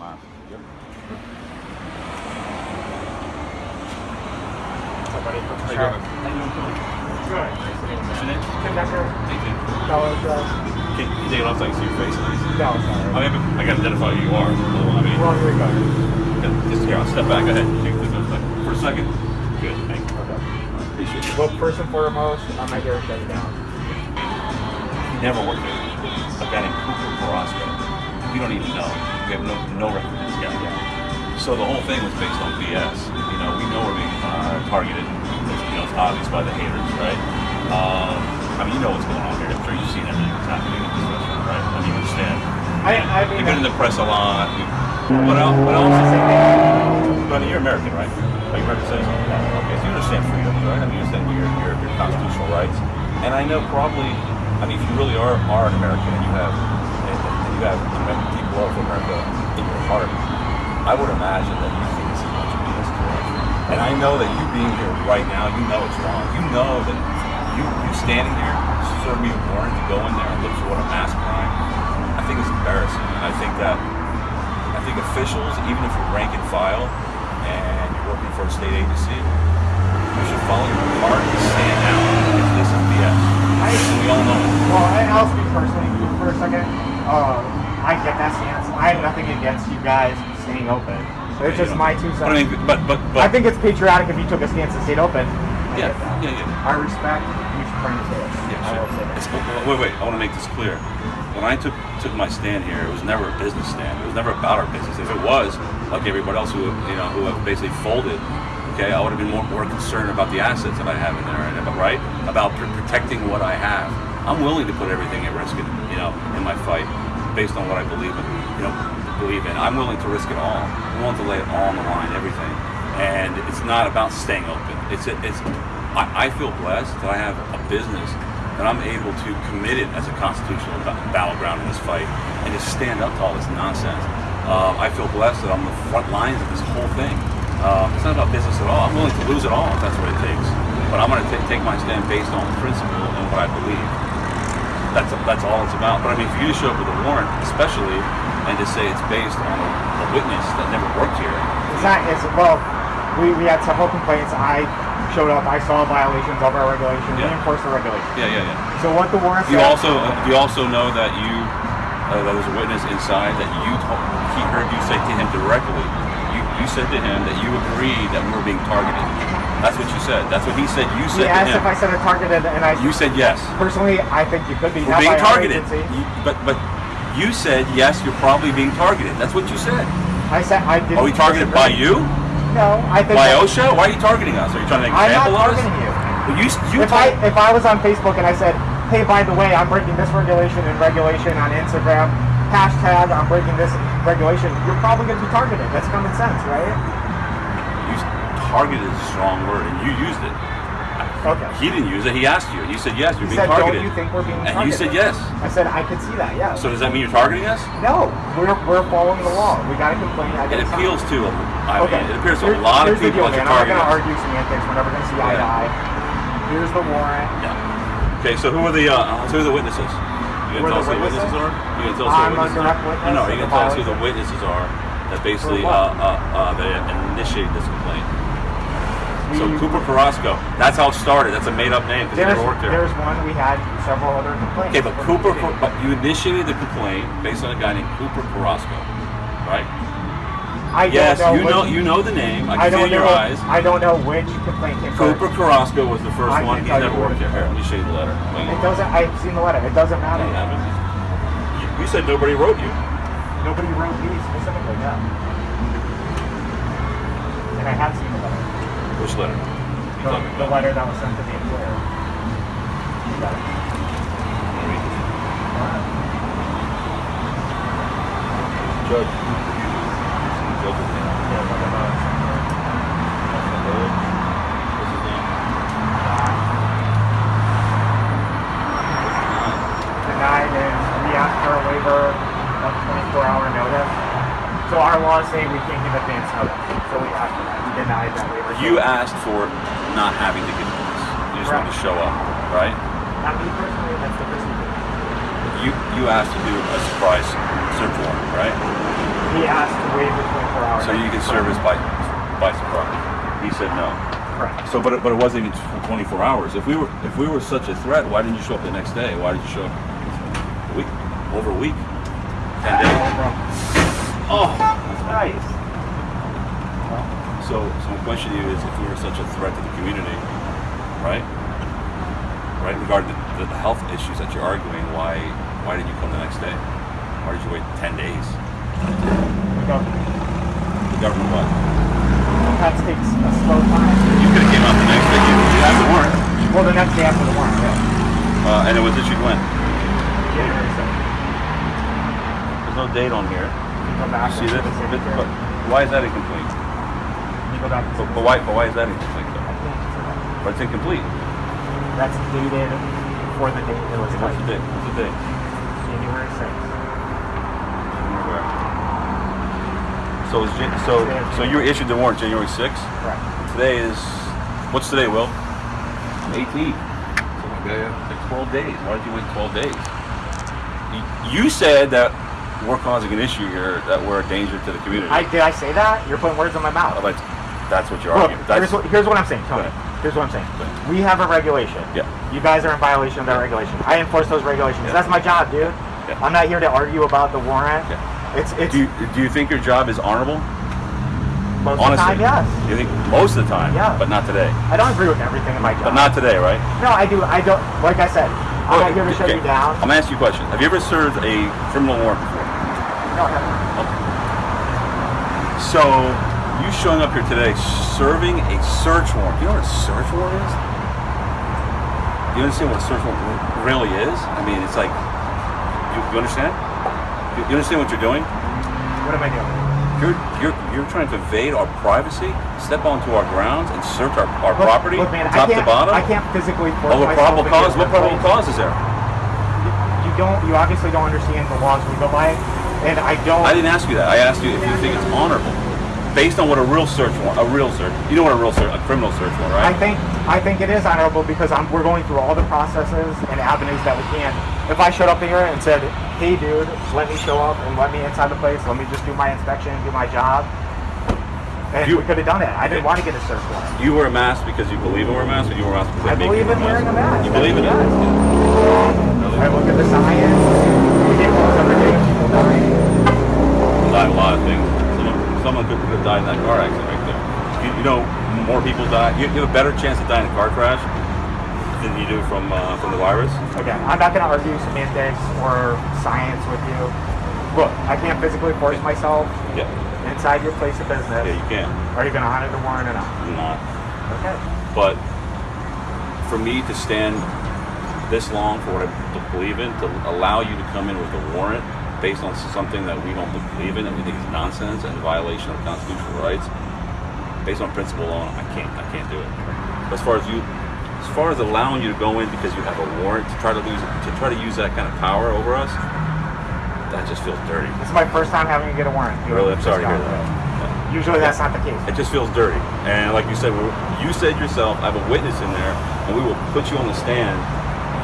online. Yep. Somebody from How you doing? How you doing? Good. What's your name? Tim Becker. Thank you. No, Can you take it off so I can see your face? not. I mean, I gotta identify who you are. I mean, Well, here we go. yeah, just here, I'll step back. Go ahead. Take this for a second. For a second. Good. Thank you. Okay. Appreciate it. Well, first and foremost, I'm not here to shut you down. You never worked there. A guy named Cooper Carrasco. We don't even know. We have no no record of this guy. So the whole thing was based on BS. You know, we know we're being uh, targeted. It's, you know, it's obvious by the haters, right? Um, I mean, you know what's going on here. I'm sure you've seen everything that's happening at this restaurant, right? I mean, you understand. I, I mean, You've been in the press a lot. What else? What else? But you're American, right? Are you American citizen? Okay, so you understand freedoms, right? I mean, you understand your, your, your constitutional rights. And I know probably, I mean, if you really are, are an American and you have, and, you have Amer- people of America in your heart, I would imagine that you think this is much of to. And I know that you being here right now, you know it's wrong. You know that you, you standing there, serving a warrant to go in there and look for what a mass crime, I think it's embarrassing. And I think that I think officials, even if you're rank and file and you're working for a state agency, you should follow your heart and stand out because this is BS. and we all know it. Well, I- I'll speak personally for a second. Uh, I get that stance. I have nothing against you guys staying open. It's just my two cents. But I mean, but but but I think it's patriotic if you took a stance and stayed open. I yeah, yeah, yeah. I respect you trying to say it. Yeah, I sure. will say that. Wait, wait. I want to make this clear. When I took took my stand here, it was never a business stand. It was never about our business. If it was, like everybody else who you know who have basically folded, okay, I would have been more, more concerned about the assets that I have in there, and about, right about pr- protecting what I have. I'm willing to put everything at risk, in, you know, in my fight, based on what I believe in. You know, believe in. I'm willing to risk it all. I'm willing to lay it all on the line, everything. And it's not about staying open. It's it's. I, I feel blessed that I have a business that I'm able to commit it as a constitutional battleground in this fight and to stand up to all this nonsense. Uh, I feel blessed that I'm on the front lines of this whole thing. Uh, it's not about business at all. I'm willing to lose it all if that's what it takes. But I'm going to take my stand based on principle and what I believe. That's that's all it's about. But I mean, for you to show up with a warrant, especially, and to say it's based on a, a witness that never worked here, It's not. It's well. We, we had several complaints. I showed up. I saw violations of our regulations. We Yeah. enforced the regulations. yeah, yeah, yeah. So what the warrant You also uh, you also know that you uh, that there's a witness inside that you told, he heard you say to him directly. You said to him that you agreed that we were being targeted. That's what you said. That's what he said. You said. he asked if I said it targeted, and I You said yes. personally I think you could be. We're not being targeted. You, but but you said yes. You're probably being targeted. That's what you said. I said I did. Are we targeted by you? No, I think. By OSHA? Why are you targeting us? Are you trying to make I'm not example of us? targeting you. Well, you you If I if I was on Facebook and I said, hey, by the way, I'm breaking this regulation and regulation on Instagram, hashtag I'm breaking this regulation, you're probably going to be targeted. That's common sense, right? you targeted is a strong word, and you used it. Okay. He didn't use it. He asked you. And you said yes. You're He being said, targeted. don't you think we're being and targeted? you said yes. I said I could see that. Yeah. So does that mean you're targeting us? no, we're we're following the law. We got to complain. It appeals to. I Okay. mean, it appears to Here- a lot of here's people deal, man. I'm not going to argue semantics. We're never going to see eye to eye. Here's the warrant. Yeah. Okay. So who are the uh, who are the witnesses? You Who tell us the who the witnesses are? You gonna tell us who the witnesses are? witness No, no. You gonna tell us who the witnesses are that basically uh, uh, uh, they initiated this complaint. So Cooper Carrasco. That's how it started. That's a made-up name because he never worked there. there's one. We had several other complaints. Okay, but Cooper, but you initiated the complaint based on a guy named Cooper Carrasco, right? I don't Yes, know you which- know you know the name. I can I see don't in your know. eyes. I don't know which complaint came Cooper first. Carrasco was the first I one. He's never worked. Here, let me show you the letter. Wait. It doesn't. I've seen the letter. It doesn't matter. You haven't? You- You said nobody wrote you. Nobody wrote me specifically. No. And I have seen the letter. Which letter? The, the letter that was sent to the employer. You got it. Let me read this. Judge. So our laws say we can't give advance notice. So we asked for that. We denied that waiver. You asked for not having to give notice. You just wanted to show up, right? Not me personally, that's the procedure. You you asked to do a surprise search warrant, right? He asked to waive the 24 hours. So you can service by by surprise. He said no. Correct. So, but it, but it wasn't even 24 hours. If we were if we were such a threat, why didn't you show up the next day? Why did you show up a week over a week? Ten days. Oh, that's nice. So, so my question to you is, if we were such a threat to the community, right? Right, regarding the, the health issues that you're arguing, why why did you come the next day? Why did you wait 10 days? The government. The government what? That takes a slow time. You could have came out the next day. You, you had the warrant. Well, the next day after the warrant, yeah. Uh, and it was issued when? January 7th. There's no date on here. You back You see to that? But why is that incomplete? You go But, but why? But why is that incomplete? I Though? But it's incomplete. That's dated for the date it was What's the date? What's the date? January 6th. Where? So is Jan- so so you were issued the warrant January 6th. Correct. Today is what's today, Will? 18. So okay, like 12 days. Why did you wait 12 days? You, you said that we're causing an issue here, that we're a danger to the community. I, did I say that? You're putting words in my mouth. But that's what you're Look, arguing. Here's what, here's what I'm saying, Tony. Go. Here's what I'm saying. We have a regulation. Yeah. You guys are in violation of that regulation. I enforce those regulations. Yeah. That's my job, dude. Yeah. I'm not here to argue about the warrant. Yeah. It's it's do you, do you think your job is honorable? most Honestly, of the time, yes. You think most of the time? Yeah. But not today. I don't agree with everything in my job. But not today, right? No, I do. I don't. Like I said, I'm not here to shut Okay. you down. I'm gonna ask you a question. Have you ever served a criminal warrant before? No, I haven't. So, you showing up here today serving a search warrant. Do you know what a search warrant is? Do you understand what a search warrant really is? I mean, it's like, you, you understand? You, you understand what you're doing? What am I doing? You're, you're, you're trying to invade our privacy, step onto our grounds, and search our, our Look- property, look, man, top I can't, to bottom? I can't physically force Oh, a probable cause? What probable place. cause is there? You don't. You obviously don't understand the laws we go by, and I don't. I didn't ask you that. I asked you if you think it's honorable, based on what a real search warrant, a real search. You know what a real search, a criminal search warrant, right? I think I think it is honorable because I'm, we're going through all the processes and avenues that we can. If I showed up here and said, "Hey, dude, let me show up and let me inside the place, let me just do my inspection, do my job," and You- we could have done it. I didn't want to get a search warrant. You wear a mask because you believe in wearing a mask, or you wear a mask because I believe in wear wearing a mask. You believe in it? I look at the science. We get calls every day people dying. A lot of things. Someone, someone could, could have died in that car accident right there. You, you know, more people die. You, you have a better chance of dying in a car crash than you do from uh, from the virus. Okay, I'm not going to argue semantics or science with you. Look, I can't physically force myself Yeah, inside your place of business. yeah, you can. Are you going to honor the warrant or not? I'm not. Okay. But for me to stand this long for what I believe in, to allow you to come in with a warrant based on something that we don't believe in and we think is nonsense and a violation of constitutional rights, based on principle alone, I can't. I can't do it. As far as you, far as allowing you to go in because you have a warrant to try to lose, to try to use that kind of power over us, that just feels dirty. This is my first time having you get a warrant. Really, I'm sorry to hear that. Usually that's not the case. It just feels dirty. And like you said, you said yourself, I have a witness in there, and we will put you on the stand.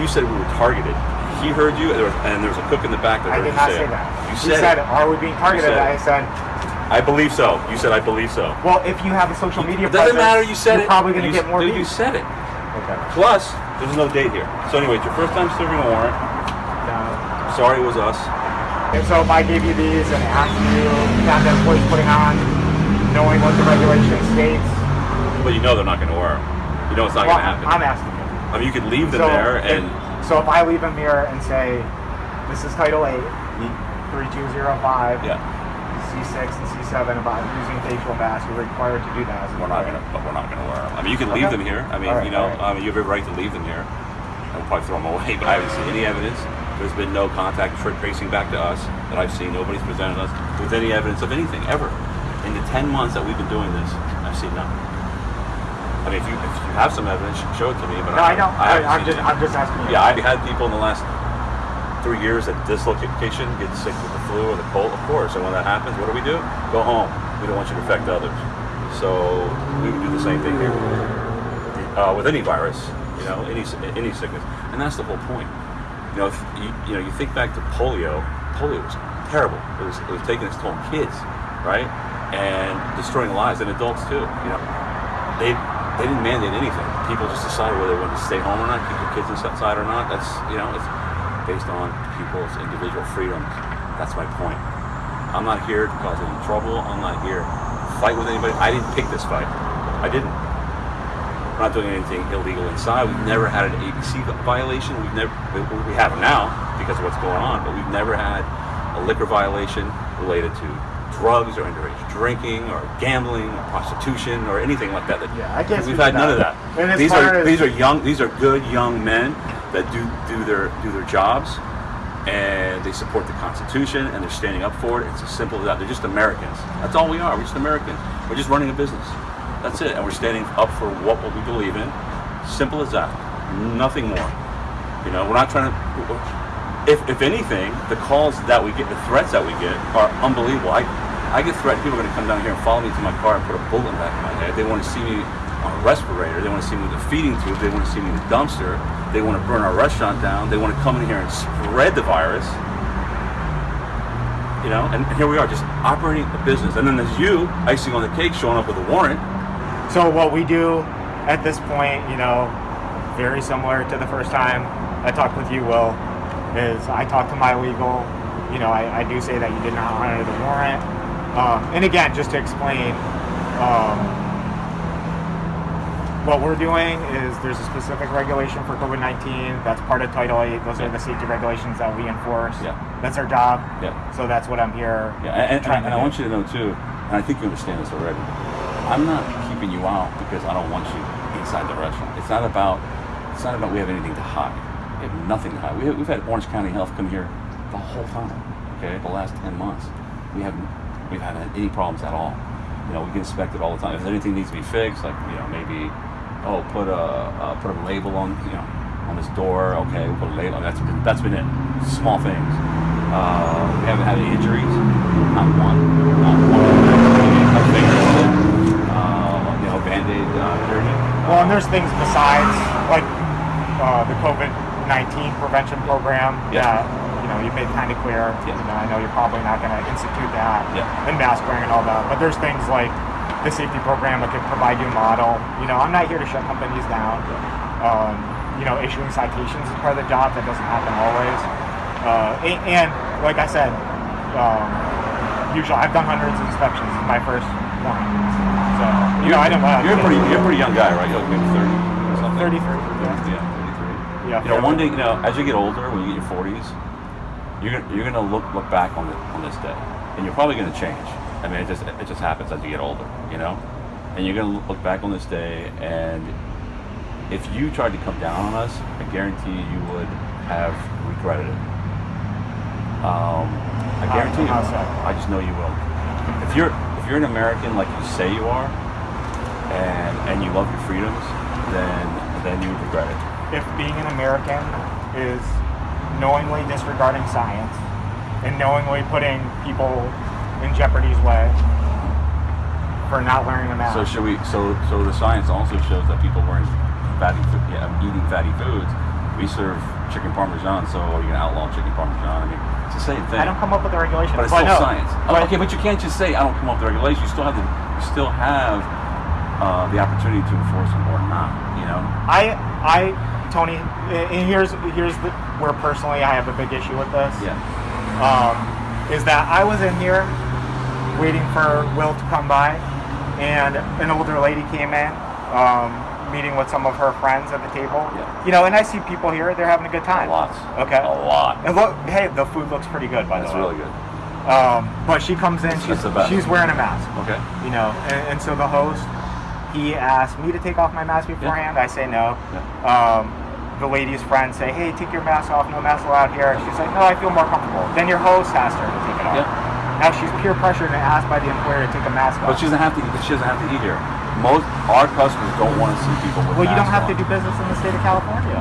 You said we were targeted. He heard you, and there was, and there was a cook in the back that I did you not say say that. You You said, said, are we being targeted? I said, I believe so. You said I believe so. well, if you have a social media It doesn't presence, matter. You said you're it. probably going to get more dude, You views. said it. Okay. Plus, there's no date here. So anyway, it's your first time serving a warrant. Uh, Sorry, it was us. and so if I gave you these and asked you to have the employees putting on, knowing what the regulation states, But you know they're not going to wear them. You know it's not well, going to happen. I'm asking you. I mean, you could leave them so, there if- and. so if I leave them here and say, this is Title 8, Hmm? 3205, Yeah, C6 and C7 about using facial masks, you're required to do that. as we're not gonna, but we're not gonna wear them. I mean, you can leave Okay. them here. I mean, right, you know, right. I mean, you have every right to leave them here. I'll probably throw them away, but I haven't seen any evidence. There's been no contact tra- tracing back to us that I've seen. Nobody's presented us with any evidence of anything ever. In the 10 months that we've been doing this, I've seen nothing. I mean, if you if you have some evidence, show it to me. But No, I don't. I, I'm just. I'm just asking you. Yeah, I've had people in the last three years at this location get sick with the flu or the cold, of course. And when that happens, what do we do? Go home. We don't want you to affect others. So we would do the same thing here uh, with any virus, you know, any any sickness, and that's the whole point. You know, if you, you know, you think back to polio. Polio was terrible. It was it was taking its toll on kids. right? And destroying lives and adults too. You know, they they didn't mandate anything. People just decided whether they wanted to stay home or not, keep their kids inside or not. That's you know, it's based on people's individual freedoms. That's my point. I'm not here to cause any trouble. I'm not here to fight with anybody. I didn't pick this fight. I didn't. We're not doing anything illegal inside. We've never had an ABC violation. We've never we, have now because of what's going on, but we've never had a liquor violation related to drugs or underage drinking or gambling or prostitution or anything like that. that Yeah, I can't We've had none of that. that. And as These are these are young. These are good young men that do do their do their jobs and they support the Constitution and they're standing up for it. It's as simple as that. They're just Americans. That's all we are. We're just Americans. We're just running a business. That's it. And we're standing up for what we believe in. Simple as that. Nothing more. You know, we're not trying to. If, if anything, the calls that we get, the threats that we get, are unbelievable. I, I get threatened. People are going to come down here and follow me to my car and put a bullet in the back of my head. They want to see me on a respirator. They want to see me with a feeding tube. They want to see me in a dumpster. They want to burn our restaurant down. They want to come in here and spread the virus. You know, and here we are, just operating a business. And then there's you, icing on the cake, showing up with a warrant. So what we do at this point, you know, very similar to the first time I talked with you, Will, is I talk to my legal. You know, I, I do say that you did not honor the warrant. Um, and again, just to explain, um, what we're doing is there's a specific regulation for COVID 19. That's part of Title 8. Those are the safety regulations that we enforce. Yeah. That's our job. Yeah. So that's what I'm here. Yeah, and, and, trying and I want you to know too, and I think you understand this already. I'm not keeping you out because I don't want you inside the restaurant. It's not about it's not about we have anything to hide. We have nothing to hide. We have, we've had Orange County Health come here the whole time. Okay, the last ten months, we haven't we've haven't had any problems at all. You know, we get inspected all the time. If anything needs to be fixed, like you know maybe oh put a uh, put a label on you know on this door. Okay, we'll put a label. That's been, that's been it. Small things. Uh, we haven't had any injuries. Not one. Not one. Fingers. Uh, you know, band-aid uh. Well, and there's things besides like uh, the COVID nineteen prevention program Yeah. that you know you've made kind of clear. Yeah. You know, I know you're probably not going to institute that Yeah. and mask wearing and all that, but there's things like the safety program that could provide you a model. You know, I'm not here to shut companies down. Um, you know, issuing citations is part of the job. That doesn't happen always. Uh, a- and, like I said, um, usually I've done hundreds of inspections. This is my first one. So you know, I didn't. let- You're a pretty, you're a pretty young guy, right? You're like maybe thirty or something. 33. Yeah, thirty-three. Yeah. You know, one day, you know, as you get older, when you get your forties, you're gonna, you're gonna look look back on the, on this day, and you're probably gonna change. I mean, it just it just happens as you get older, you know, and you're gonna look back on this day, and if you tried to come down on us, I guarantee you would have regretted it. Um, I guarantee you. I just know you will. If you're if you're an American like you say you are, and and you love your freedoms, then then you would regret it. if being an American is knowingly disregarding science and knowingly putting people in jeopardy's way for not wearing a mask. So should we? So so the science also shows that people wearing fatty, food, yeah, eating fatty foods. We serve chicken parmesan, so are you gonna outlaw chicken parmesan? I mean, it's the same thing. I don't come up with the regulations. but it's Well, still no, science. Oh, but- okay, but you can't just say I don't come up with the regulations. You still have the, you still have uh, the opportunity to enforce them or not. You know. I, I, Tony, and here's here's the, where personally I have a big issue with this. Yeah. um, is that I was in here waiting for Will to come by, and an older lady came in, um, meeting with some of her friends at the table. Yeah. You know, and I see people here; they're having a good time. Lots. Okay. A lot. And look, hey, the food looks pretty good, by That's the way. really good. Um, but she comes in, she's, That's the best. she's wearing a mask. Okay. You know, and, and so the host, he asked me to take off my mask beforehand. I say no. Yeah. Um, the lady's friends say, "Hey, take your mask off. No mask allowed here." She's like, "No, I feel more comfortable." Then your host asked her to take it off. Yeah. Now she's peer pressured and asked by the employer to take a mask off. But she doesn't have to. She doesn't have to eat here. Most our customers don't want to see people with. well, you don't masks have to do business in the state of California.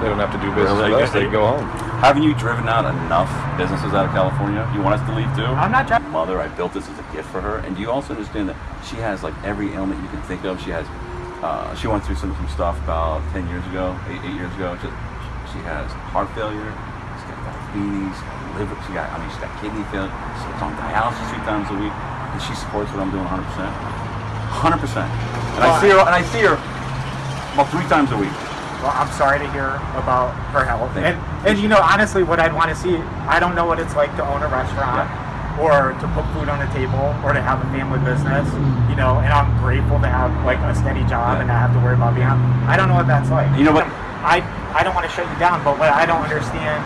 They don't have to do business Really? with us. They can go home. Haven't you driven out enough businesses out of California? You want us to leave too? I'm not driving. Mother, I built this as a gift for her, and do you also understand that she has like every ailment you can think of? She has. Uh, she went through some, some stuff about ten years ago, eight, eight years ago. Just, she has heart failure. She's got diabetes, liver. She got, I mean, she's got kidney failure. She's on dialysis three times a week, and she supports what I'm doing 100 percent. 100 percent. And I see her, and I see her about three times a week. Well, I'm sorry to hear about her health. Thank And you. and you know, honestly, what I'd want to see, I don't know what it's like to own a restaurant or to put food on the table or to have a family business. You know, and I'm grateful to have like a steady job Yeah. and not have to worry about being. on- I don't know what that's like. You know what- I I don't want to shut you down, but what I don't understand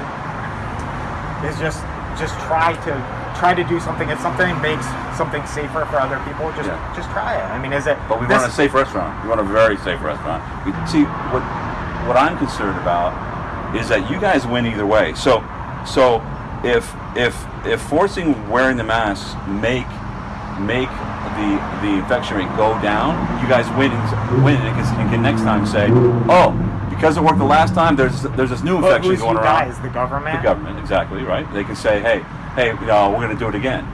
is just just try to try to do something. If something makes something safer for other people, just Yeah. just try it. I mean, is it? But we this- run a safe restaurant. We run a very safe restaurant. We see what what I'm concerned about is that you guys win either way. So so if if if forcing wearing the mask make make the the infection rate go down, you guys win win and can, and can next time say, oh, because it worked the last time, there's there's this new infection who's going who around. dies? The government. The government, exactly, right? They can say, hey, hey, know, we're going to do it again.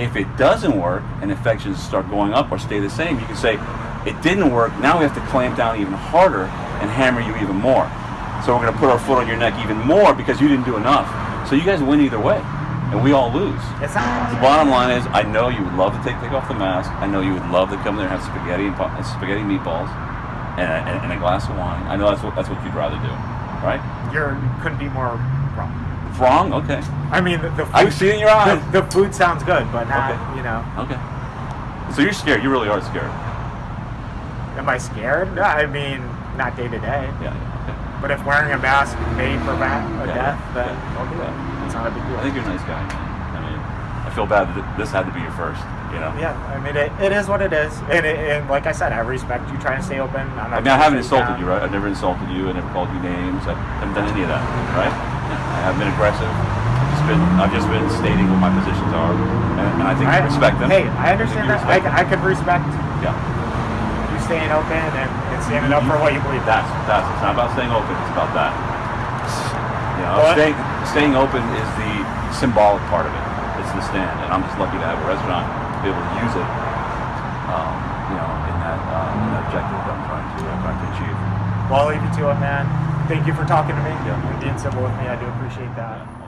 If it doesn't work and infections start going up or stay the same, you can say, it didn't work. Now we have to clamp down even harder and hammer you even more. So we're going to put our foot on your neck even more because you didn't do enough. So you guys win either way, and we all lose. It's not. The bottom line is, I know you would love to take take off the mask. I know you would love to come there and have spaghetti and, and spaghetti meatballs and a, and, and a glass of wine. I know that's what that's what you'd rather do, right? You're you couldn't be more wrong. Wrong? Okay. I mean, the, the food, I see in your eyes. The, the food sounds good, but not. Okay. You know, Okay. So you're scared. You really are scared. am I scared? No, I mean, not day to day. Yeah. Okay. But if wearing a mask may prevent a Yeah. death, then Yeah. I'll do it. It's not a big deal. I think you're a nice guy. man. I mean, I feel bad that this had to be your first. You know. yeah, I mean, it, it is what it is, and, it, and like I said, I respect you trying to stay open. I'm I mean, I haven't insulted down. you, right? I've never insulted you. I never called you names. I haven't done any of that, right? I haven't been aggressive. I've just been, I've just been stating what my positions are, and, and I think you respect them. Hey, I understand you that. I, I could respect. Yeah. you staying open and, and standing up for what you believe. That's that's it's not about staying open. It's about that. You know, What? staying staying open is the symbolic part of it. It's the stand, and I'm just lucky to have a restaurant be able to use it. Um, you know, in that uh, in that objective that I'm trying to I'm trying to achieve. Well, I'll leave you to it, man. Thank you for talking to me Yeah. and being civil with me. I do appreciate that.